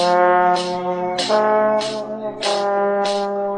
Thank you.